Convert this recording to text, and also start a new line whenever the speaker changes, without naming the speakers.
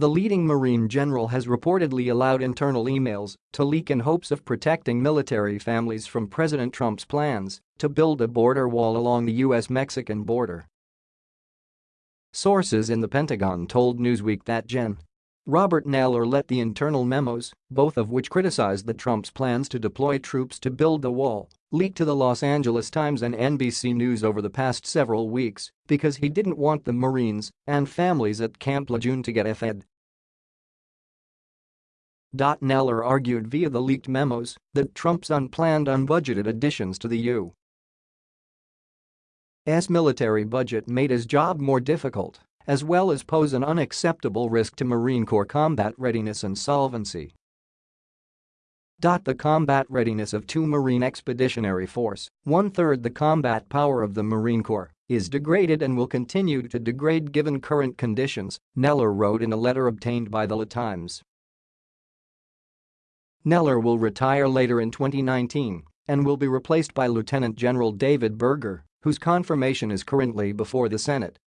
The leading Marine general has reportedly allowed internal emails to leak in hopes of protecting military families from President Trump's plans to build a border wall along the U.S.-Mexican border. Sources in the Pentagon told Newsweek that Gen. Robert Neller let the internal memos, both of which criticized the Trump's plans to deploy troops to build the wall, leak to the Los Angeles Times and NBC News over the past several weeks because he didn't want the Marines and families at Camp Lejeune to get fed Neller argued via the leaked memos that Trump's unplanned unbudgeted additions to the U.S. military budget made his job more difficult, as well as pose an unacceptable risk to Marine Corps combat readiness and solvency. The combat readiness of two Marine Expeditionary Force, one-third the combat power of the Marine Corps, is degraded and will continue to degrade given current conditions, Neller wrote in a letter obtained by the LA Times. Neller will retire later in 2019 and will be replaced by Lieutenant General David Berger, whose confirmation is currently before the Senate.